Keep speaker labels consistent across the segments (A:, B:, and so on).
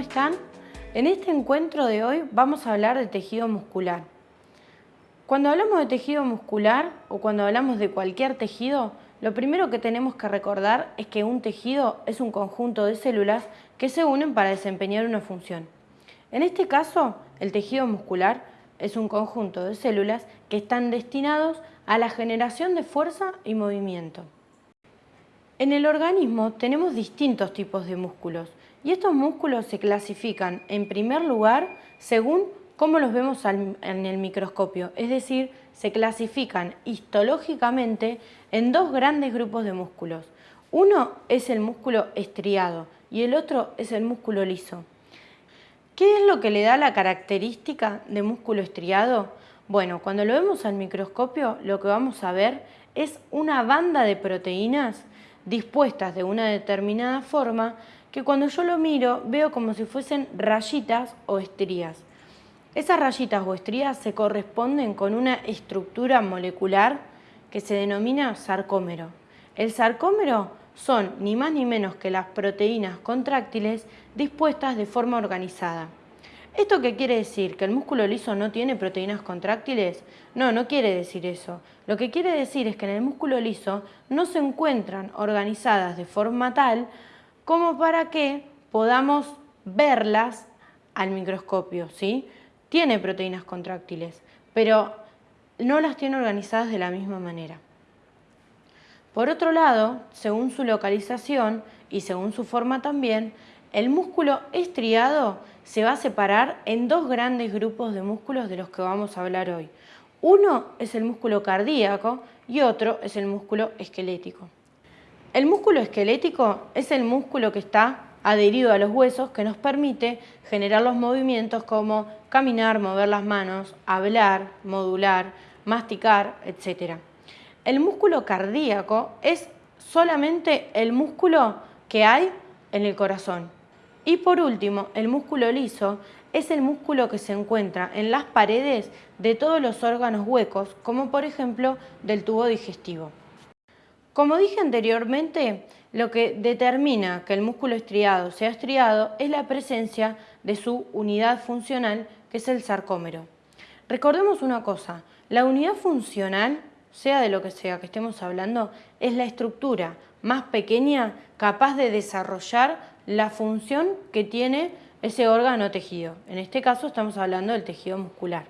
A: están? En este encuentro de hoy vamos a hablar de tejido muscular. Cuando hablamos de tejido muscular o cuando hablamos de cualquier tejido, lo primero que tenemos que recordar es que un tejido es un conjunto de células que se unen para desempeñar una función. En este caso, el tejido muscular es un conjunto de células que están destinados a la generación de fuerza y movimiento. En el organismo tenemos distintos tipos de músculos y estos músculos se clasifican en primer lugar según cómo los vemos en el microscopio, es decir, se clasifican histológicamente en dos grandes grupos de músculos. Uno es el músculo estriado y el otro es el músculo liso. ¿Qué es lo que le da la característica de músculo estriado? Bueno, cuando lo vemos al microscopio lo que vamos a ver es una banda de proteínas dispuestas de una determinada forma que cuando yo lo miro veo como si fuesen rayitas o estrías. Esas rayitas o estrías se corresponden con una estructura molecular que se denomina sarcómero. El sarcómero son ni más ni menos que las proteínas contráctiles dispuestas de forma organizada. ¿Esto qué quiere decir? ¿Que el músculo liso no tiene proteínas contráctiles? No, no quiere decir eso. Lo que quiere decir es que en el músculo liso no se encuentran organizadas de forma tal como para que podamos verlas al microscopio, ¿sí? Tiene proteínas contráctiles, pero no las tiene organizadas de la misma manera. Por otro lado, según su localización y según su forma también, el músculo estriado se va a separar en dos grandes grupos de músculos de los que vamos a hablar hoy. Uno es el músculo cardíaco y otro es el músculo esquelético. El músculo esquelético es el músculo que está adherido a los huesos que nos permite generar los movimientos como caminar, mover las manos, hablar, modular, masticar, etc. El músculo cardíaco es solamente el músculo que hay en el corazón. Y por último, el músculo liso es el músculo que se encuentra en las paredes de todos los órganos huecos, como por ejemplo del tubo digestivo. Como dije anteriormente, lo que determina que el músculo estriado sea estriado es la presencia de su unidad funcional, que es el sarcómero. Recordemos una cosa, la unidad funcional, sea de lo que sea que estemos hablando, es la estructura más pequeña capaz de desarrollar la función que tiene ese órgano tejido. En este caso estamos hablando del tejido muscular.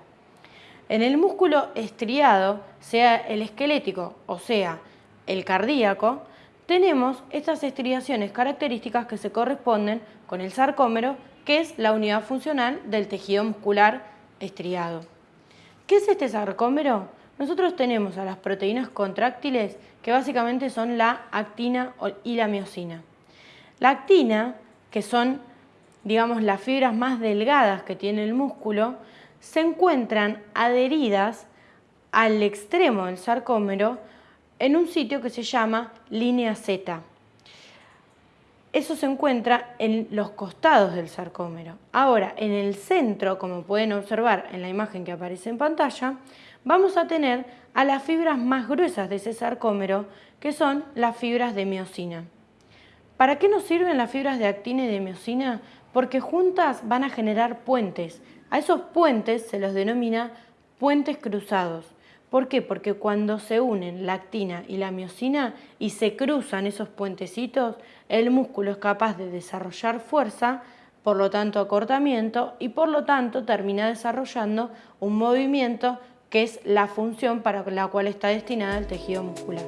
A: En el músculo estriado, sea el esquelético o sea el cardíaco, tenemos estas estriaciones características que se corresponden con el sarcómero, que es la unidad funcional del tejido muscular estriado. ¿Qué es este sarcómero? Nosotros tenemos a las proteínas contráctiles que básicamente son la actina y la miocina. La actina, que son digamos las fibras más delgadas que tiene el músculo, se encuentran adheridas al extremo del sarcómero en un sitio que se llama línea Z. Eso se encuentra en los costados del sarcómero. Ahora, en el centro, como pueden observar en la imagen que aparece en pantalla, vamos a tener a las fibras más gruesas de ese sarcómero, que son las fibras de miocina. ¿Para qué nos sirven las fibras de actina y de miocina? Porque juntas van a generar puentes. A esos puentes se los denomina puentes cruzados. ¿Por qué? Porque cuando se unen la actina y la miocina y se cruzan esos puentecitos, el músculo es capaz de desarrollar fuerza, por lo tanto acortamiento, y por lo tanto termina desarrollando un movimiento que es la función para la cual está destinada el tejido muscular.